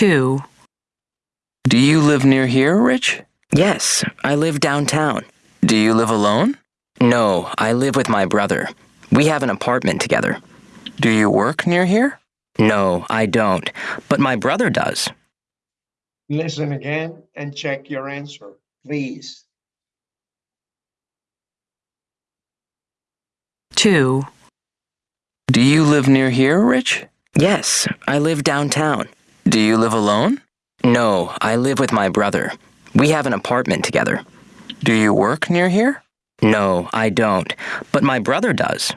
2, Do you live near here, Rich? Yes, I live downtown. Do you live alone? No, I live with my brother. We have an apartment together. Do you work near here? No, I don't, but my brother does. Listen again and check your answer, please. 2, Do you live near here, Rich? Yes, I live downtown. Do you live alone? No, I live with my brother. We have an apartment together. Do you work near here? No, I don't, but my brother does.